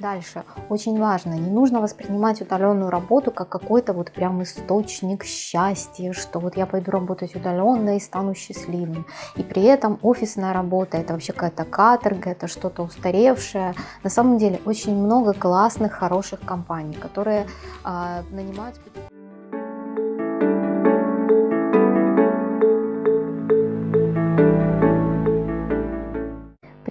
Дальше, очень важно, не нужно воспринимать удаленную работу как какой-то вот прям источник счастья, что вот я пойду работать удаленно и стану счастливым. И при этом офисная работа это вообще какая-то каторга, это что-то устаревшее. На самом деле очень много классных, хороших компаний, которые э, нанимают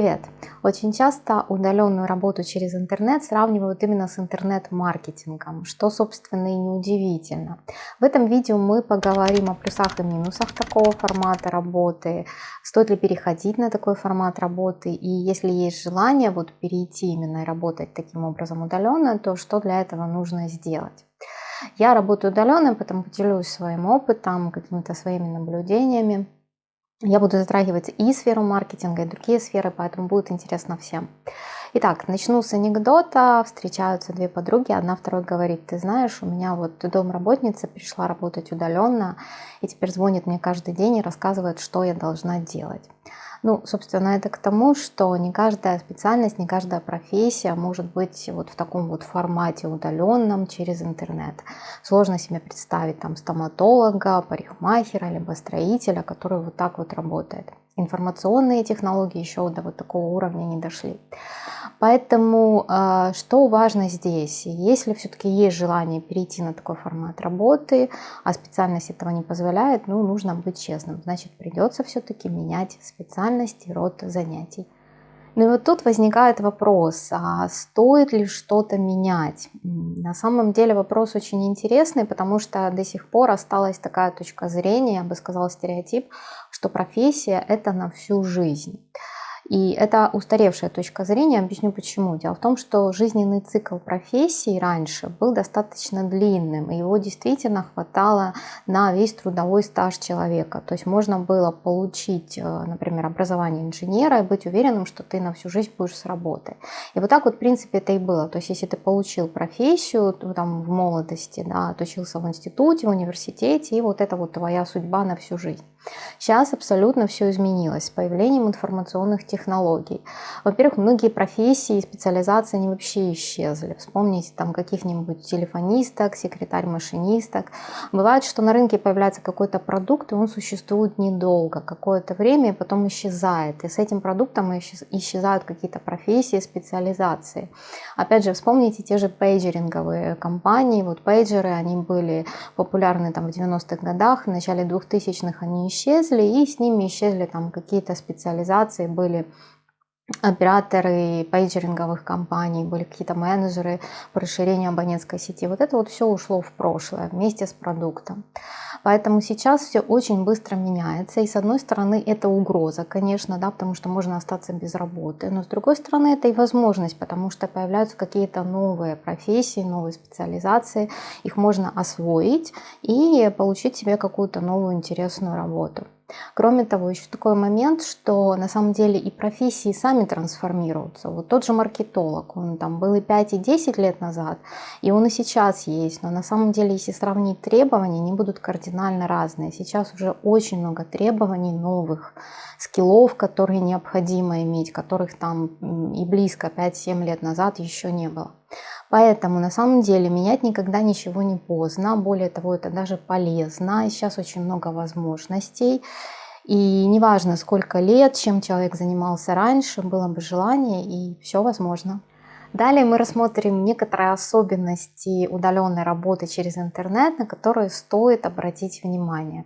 Привет! Очень часто удаленную работу через интернет сравнивают именно с интернет-маркетингом, что, собственно, и неудивительно. В этом видео мы поговорим о плюсах и минусах такого формата работы, стоит ли переходить на такой формат работы, и если есть желание вот перейти именно и работать таким образом удаленно, то что для этого нужно сделать. Я работаю удаленно, поэтому поделюсь своим опытом, какими-то своими наблюдениями. Я буду затрагивать и сферу маркетинга, и другие сферы, поэтому будет интересно всем. Итак, начну с анекдота. Встречаются две подруги, одна второй говорит, ты знаешь, у меня вот домработница пришла работать удаленно, и теперь звонит мне каждый день и рассказывает, что я должна делать. Ну, собственно, это к тому, что не каждая специальность, не каждая профессия может быть вот в таком вот формате удаленном через интернет. Сложно себе представить там стоматолога, парикмахера, либо строителя, который вот так вот работает. Информационные технологии еще до вот такого уровня не дошли. Поэтому э, что важно здесь? Если все-таки есть желание перейти на такой формат работы, а специальность этого не позволяет, ну, нужно быть честным. Значит, придется все-таки менять специальность и род занятий. Ну и вот тут возникает вопрос, а стоит ли что-то менять? На самом деле вопрос очень интересный, потому что до сих пор осталась такая точка зрения, я бы сказала стереотип, что профессия это на всю жизнь. И это устаревшая точка зрения, объясню почему. Дело в том, что жизненный цикл профессии раньше был достаточно длинным, и его действительно хватало на весь трудовой стаж человека. То есть можно было получить, э, например, образование инженера и быть уверенным, что ты на всю жизнь будешь с работы. И вот так вот, в принципе, это и было. То есть если ты получил профессию там, в молодости, да, отучился в институте, в университете, и вот это вот твоя судьба на всю жизнь. Сейчас абсолютно все изменилось с появлением информационных технологий. Во-первых, многие профессии и специализации они вообще исчезли. Вспомните там каких-нибудь телефонисток, секретарь-машинисток. Бывает, что на рынке появляется какой-то продукт, и он существует недолго, какое-то время, и потом исчезает. И с этим продуктом исчезают какие-то профессии, специализации. Опять же, вспомните те же пейджеринговые компании. Вот пейджеры, они были популярны там в 90-х годах, в начале 2000-х они исчезли, и с ними исчезли там какие-то специализации, были операторы пейджеринговых компаний, были какие-то менеджеры по расширению абонентской сети. Вот это вот все ушло в прошлое вместе с продуктом. Поэтому сейчас все очень быстро меняется. И с одной стороны это угроза, конечно, да, потому что можно остаться без работы. Но с другой стороны это и возможность, потому что появляются какие-то новые профессии, новые специализации. Их можно освоить и получить себе какую-то новую интересную работу. Кроме того, еще такой момент, что на самом деле и профессии сами трансформируются. Вот тот же маркетолог, он там был и 5, и 10 лет назад, и он и сейчас есть, но на самом деле, если сравнить требования, они будут кардинально разные. Сейчас уже очень много требований новых, скиллов, которые необходимо иметь, которых там и близко 5-7 лет назад еще не было. Поэтому на самом деле менять никогда ничего не поздно. Более того, это даже полезно. Сейчас очень много возможностей. И неважно, сколько лет, чем человек занимался раньше, было бы желание, и все возможно. Далее мы рассмотрим некоторые особенности удаленной работы через интернет, на которые стоит обратить внимание.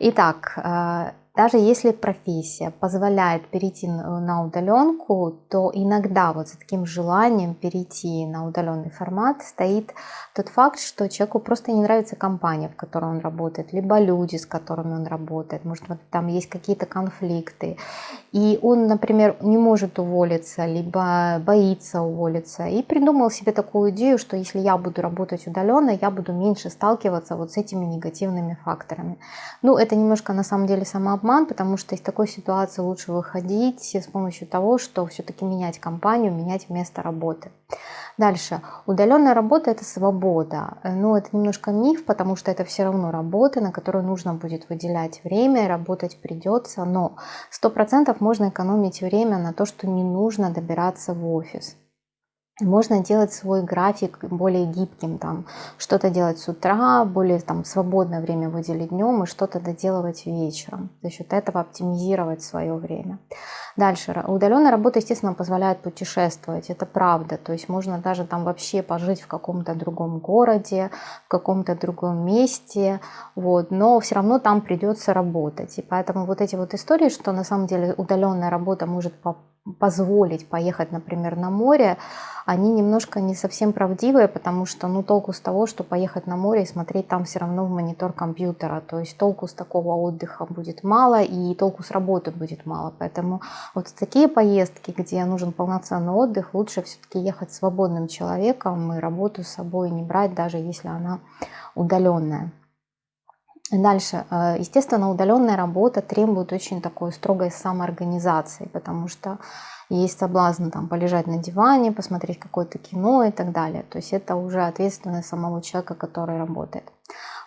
Итак, э, даже если профессия позволяет перейти на удаленку, то иногда вот за таким желанием перейти на удаленный формат стоит тот факт, что человеку просто не нравится компания, в которой он работает, либо люди, с которыми он работает, может вот там есть какие-то конфликты, и он, например, не может уволиться, либо боится уволиться, и придумал себе такую идею, что если я буду работать удаленно, я буду меньше сталкиваться вот с этими негативными факторами. Ну, это немножко на самом деле самообман, обман, потому что из такой ситуации лучше выходить с помощью того, что все-таки менять компанию, менять место работы. Дальше. Удаленная работа – это свобода. Но это немножко миф, потому что это все равно работа, на которую нужно будет выделять время, работать придется, но 100% можно экономить время на то, что не нужно добираться в офис. Можно делать свой график более гибким, там что-то делать с утра, более там свободное время выделить днем и что-то доделывать вечером. За счет этого оптимизировать свое время. Дальше. Удаленная работа, естественно, позволяет путешествовать. Это правда. То есть можно даже там вообще пожить в каком-то другом городе, в каком-то другом месте. Вот. Но все равно там придется работать. И поэтому вот эти вот истории, что на самом деле удаленная работа может позволить поехать, например, на море, они немножко не совсем правдивые, потому что ну толку с того, что поехать на море и смотреть там все равно в монитор компьютера. То есть толку с такого отдыха будет мало и толку с работы будет мало. Поэтому вот такие поездки, где нужен полноценный отдых, лучше все-таки ехать свободным человеком и работу с собой не брать, даже если она удаленная. Дальше, э, естественно, удаленная работа требует очень такой строгой самоорганизации, потому что есть соблазн там полежать на диване, посмотреть какое-то кино и так далее. То есть это уже ответственность самого человека, который работает.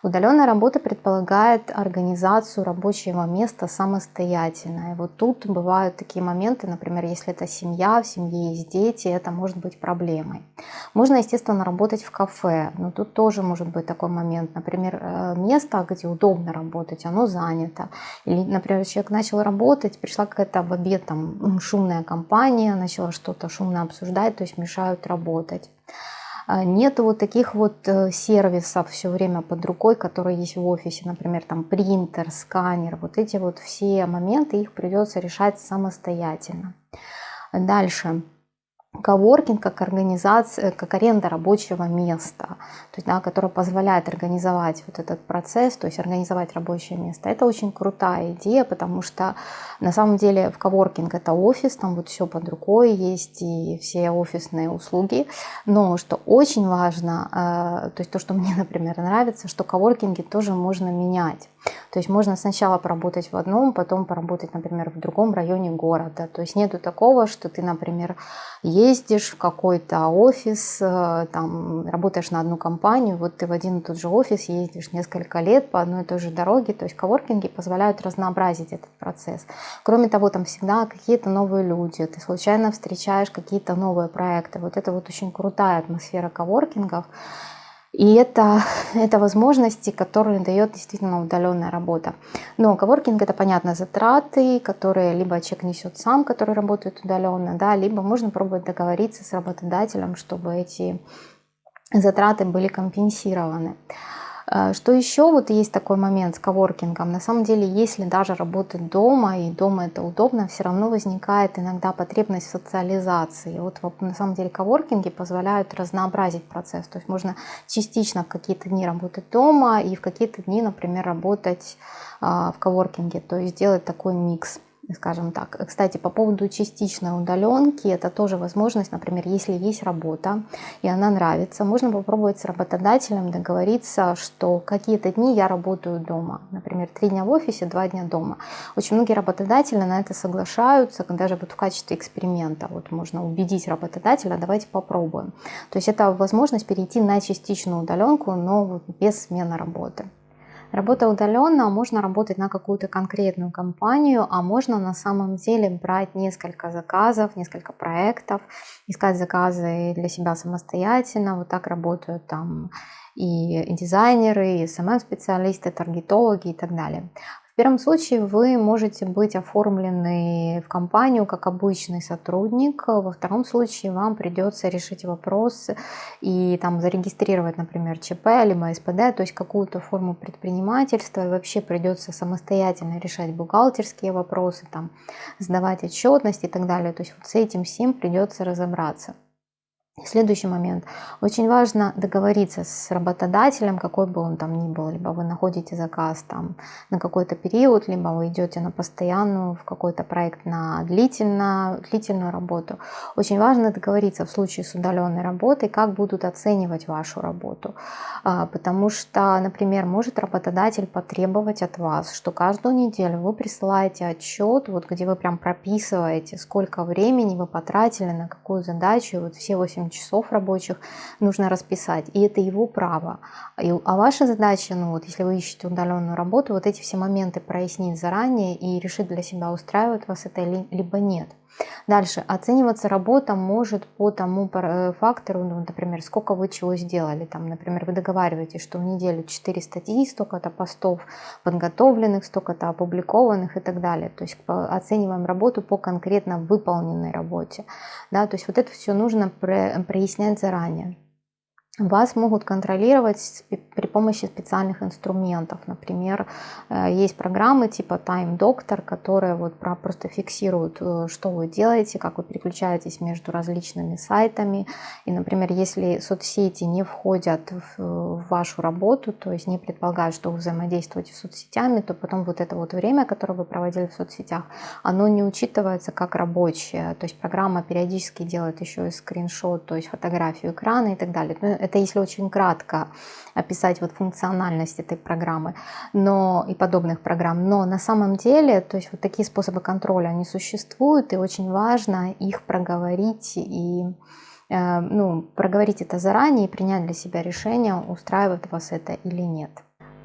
Удаленная работа предполагает организацию рабочего места самостоятельно. И вот тут бывают такие моменты, например, если это семья, в семье есть дети, это может быть проблемой. Можно, естественно, работать в кафе, но тут тоже может быть такой момент. Например, э, место, где удобно работать, оно занято. Или, например, человек начал работать, пришла какая-то в обед там шумная компания, начала что-то шумно обсуждать, то есть мешают работать. А, нет вот таких вот э, сервисов все время под рукой, которые есть в офисе, например, там принтер, сканер, вот эти вот все моменты, их придется решать самостоятельно. Дальше. Коворкинг как организация, как аренда рабочего места, то есть, да, которая позволяет организовать вот этот процесс, то есть организовать рабочее место. Это очень крутая идея, потому что на самом деле в коворкинг это офис, там вот все под рукой есть и все офисные услуги, но что очень важно, э, то есть то, что мне, например, нравится, что коворкинги тоже можно менять. То есть можно сначала поработать в одном, потом поработать, например, в другом районе города. То есть нету такого, что ты, например, ездишь в какой-то офис, э, там, работаешь на одну компанию, вот ты в один и тот же офис ездишь несколько лет по одной и той же дороге. То есть коворкинги позволяют разнообразить этот процесс. Кроме того, там всегда какие-то новые люди, ты случайно встречаешь какие-то новые проекты. Вот это вот очень крутая атмосфера коворкингов. И это, это возможности, которые дает действительно удаленная работа. Но коворкинг это, понятно, затраты, которые либо человек несет сам, который работает удаленно, да, либо можно пробовать договориться с работодателем, чтобы эти затраты были компенсированы. Э, что еще вот есть такой момент с коворкингом. На самом деле, если даже работать дома, и дома это удобно, все равно возникает иногда потребность в социализации. Вот на самом деле коворкинги позволяют разнообразить процесс. То есть можно частично в какие-то дни работать дома и в какие-то дни, например, работать а, в коворкинге. То есть сделать такой микс скажем так. Кстати, по поводу частичной удаленки, это тоже возможность, например, если есть работа, и она нравится, можно попробовать с работодателем договориться, что какие-то дни я работаю дома. Например, три дня в офисе, два дня дома. Очень многие работодатели на это соглашаются, даже вот в качестве эксперимента. Вот можно убедить работодателя, давайте попробуем. То есть это возможность перейти на частичную удаленку, но без смены работы. Работа удаленно, можно работать на какую-то конкретную компанию, а можно на самом деле брать несколько заказов, несколько проектов, искать заказы для себя самостоятельно. Вот так работают там и дизайнеры, и SMM-специалисты, таргетологи и так далее. Первом случае вы можете быть оформлены в компанию как обычный сотрудник, во втором случае вам придется решить вопрос и там зарегистрировать, например, ЧП либо СПД, то есть какую-то форму предпринимательства, и вообще придется самостоятельно решать бухгалтерские вопросы, там, сдавать отчетность и так далее. То есть вот с этим всем придется разобраться. Следующий момент. Очень важно договориться с работодателем, какой бы он там ни был. Либо вы находите заказ там на какой-то период, либо вы идете на постоянную, в какой-то проект на длительно, длительную работу. Очень важно договориться в случае с удаленной работой, как будут оценивать вашу работу. А, потому что, например, может работодатель потребовать от вас, что каждую неделю вы присылаете отчет, вот где вы прям прописываете, сколько времени вы потратили на какую задачу, вот все 8 8 часов рабочих нужно расписать, и это его право. А ваша задача, ну вот, если вы ищете удаленную работу, вот эти все моменты прояснить заранее и решить для себя, устраивает вас это либо нет. Дальше. Оцениваться работа может по тому э, фактору, ну, например, сколько вы чего сделали. Там, например, вы договариваетесь, что в неделю 4 статьи, столько-то постов подготовленных, столько-то опубликованных и так далее. То есть оцениваем работу по конкретно выполненной работе. Да, то есть вот это все нужно прояснять заранее. Вас могут контролировать при помощи специальных инструментов. Например, э, есть программы типа Time Doctor, которые вот просто фиксируют, э, что вы делаете, как вы переключаетесь между различными сайтами. И, например, если соцсети не входят в вашу работу, то есть не предполагают, что вы взаимодействуете с соцсетями, то потом вот это вот время, которое вы проводили в соцсетях, оно не учитывается как рабочее. То есть программа периодически делает еще и скриншот, то есть фотографию экрана и так далее. Это если очень кратко описать вот функциональность этой программы но, и подобных программ. Но на самом деле, то есть вот такие способы контроля, они существуют, и очень важно их проговорить и э, ну, проговорить это заранее и принять для себя решение, устраивает вас это или нет.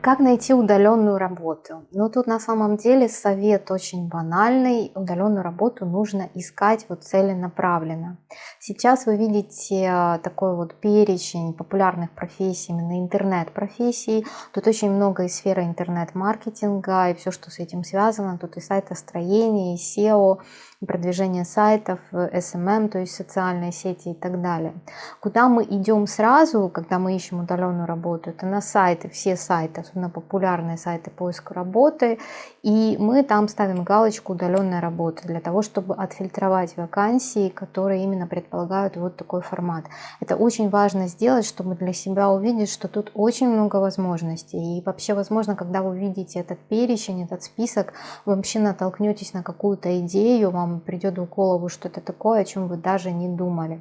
Как найти удаленную работу? Ну, тут на самом деле совет очень банальный. Удаленную работу нужно искать вот целенаправленно. Сейчас вы видите а, такой вот перечень популярных профессий, именно интернет-профессий. Тут очень много из сферы интернет-маркетинга и все, что с этим связано. Тут и сайтостроение, и SEO, продвижение сайтов, SMM, то есть социальные сети и так далее. Куда мы идем сразу, когда мы ищем удаленную работу, это на сайты, все сайты, особенно популярные сайты поиска работы, и мы там ставим галочку «Удаленная работа» для того, чтобы отфильтровать вакансии, которые именно предполагают вот такой формат. Это очень важно сделать, чтобы для себя увидеть, что тут очень много возможностей. И вообще, возможно, когда вы видите этот перечень, этот список, вы вообще натолкнетесь на какую-то идею, вам вам придет в голову что-то такое, о чем вы даже не думали.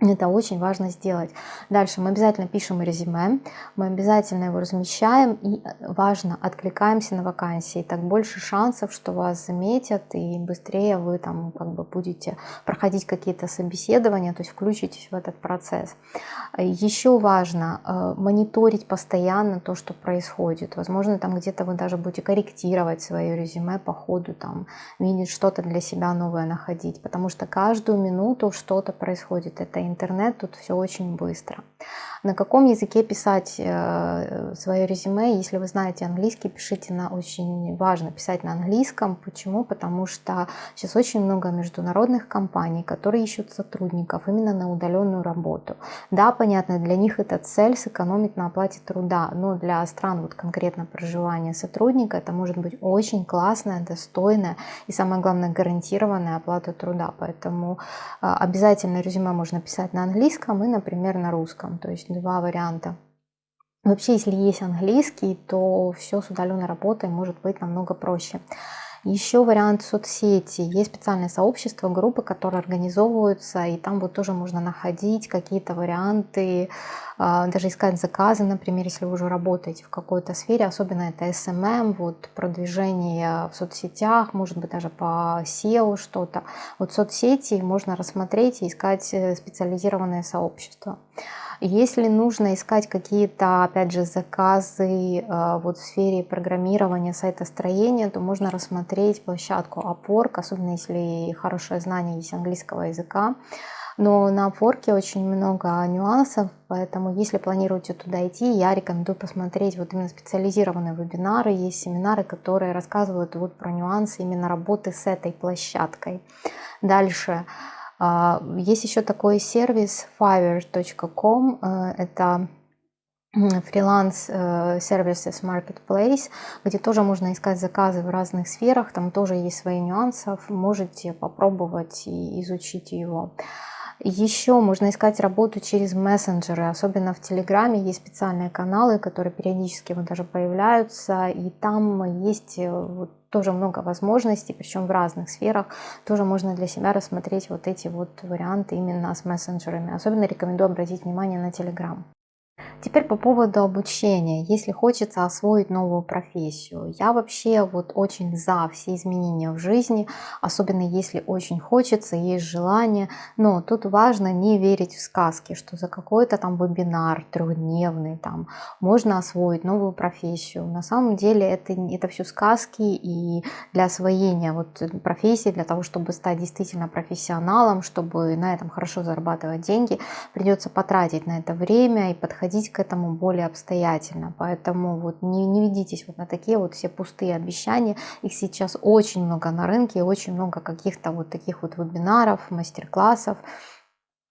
Это очень важно сделать. Дальше мы обязательно пишем резюме, мы обязательно его размещаем и э, важно, откликаемся на вакансии. Так больше шансов, что вас заметят и быстрее вы там как бы будете проходить какие-то собеседования, то есть включитесь в этот процесс. Еще важно э, мониторить постоянно то, что происходит. Возможно, там где-то вы даже будете корректировать свое резюме по ходу, там видеть что-то для себя новое находить, потому что каждую минуту что-то происходит. Это интернет, тут все очень быстро. На каком языке писать э, свое резюме? Если вы знаете английский, пишите на очень важно писать на английском. Почему? Потому что сейчас очень много международных компаний, которые ищут сотрудников именно на удаленную работу. Да, понятно, для них это цель сэкономить на оплате труда, но для стран вот конкретно проживания сотрудника это может быть очень классная, достойная и самое главное гарантированная оплата труда. Поэтому э, обязательно резюме можно писать на английском и, например, на русском. То есть два варианта. Вообще, если есть английский, то все с удаленной работой может быть намного проще. Еще вариант соцсети. Есть специальные сообщества, группы, которые организовываются, и там вот тоже можно находить какие-то варианты, а, даже искать заказы, например, если вы уже работаете в какой-то сфере, особенно это SMM, вот продвижение в соцсетях, может быть даже по SEO что-то. Вот соцсети можно рассмотреть и искать э, специализированные сообщества. Если нужно искать какие-то, опять же, заказы э, вот в сфере программирования, сайтостроения, то можно рассмотреть площадку Upwork, особенно если хорошее знание есть английского языка. Но на Upwork очень много нюансов, поэтому если планируете туда идти, я рекомендую посмотреть вот именно специализированные вебинары. Есть семинары, которые рассказывают вот про нюансы именно работы с этой площадкой. Дальше. А, есть еще такой сервис fiverr.com, э, это фриланс э, Marketplace, где тоже можно искать заказы в разных сферах, там тоже есть свои нюансы, можете попробовать и изучить его. Еще можно искать работу через мессенджеры, особенно в Телеграме есть специальные каналы, которые периодически вот даже появляются, и там есть э, вот тоже много возможностей, причем в разных сферах. Тоже можно для себя рассмотреть вот эти вот варианты именно с мессенджерами. Особенно рекомендую обратить внимание на Телеграм. Теперь по поводу обучения. Если хочется освоить новую профессию, я вообще вот очень за все изменения в жизни, особенно если очень хочется, есть желание. Но тут важно не верить в сказки, что за какой-то там вебинар трехдневный там можно освоить новую профессию. На самом деле это, это все сказки и для освоения вот профессии, для того, чтобы стать действительно профессионалом, чтобы на этом хорошо зарабатывать деньги, придется потратить на это время и подходить к этому более обстоятельно. Поэтому вот не, не ведитесь вот на такие вот все пустые обещания. Их сейчас очень много на рынке, очень много каких-то вот таких вот вебинаров, мастер-классов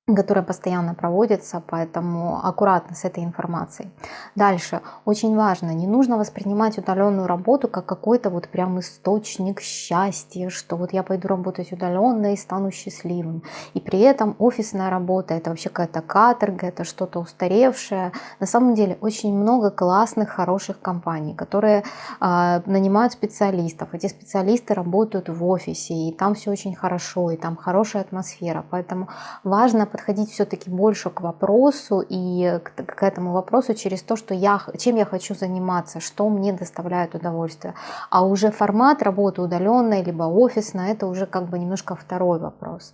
которая постоянно проводится, поэтому аккуратно с этой информацией. Дальше, очень важно, не нужно воспринимать удаленную работу как какой-то вот прям источник счастья, что вот я пойду работать удаленно и стану счастливым. И при этом офисная работа это вообще какая-то каторга, это что-то устаревшее. На самом деле очень много классных, хороших компаний, которые э, нанимают специалистов. Эти специалисты работают в офисе, и там все очень хорошо, и там хорошая атмосфера. Поэтому важно подходить все-таки больше к вопросу и к, к этому вопросу через то, что я, чем я хочу заниматься, что мне доставляет удовольствие. А уже формат работы удаленной, либо офисной, это уже как бы немножко второй вопрос.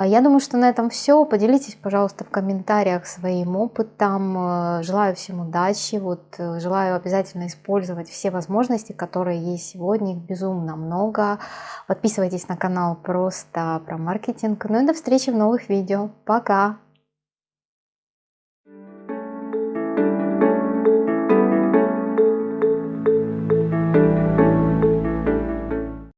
А я думаю, что на этом все. Поделитесь, пожалуйста, в комментариях своим опытом. Э, желаю всем удачи. Вот, э, желаю обязательно использовать все возможности, которые есть сегодня. Их безумно много. Подписывайтесь на канал просто про маркетинг. Ну и до встречи в новых видео. Пока!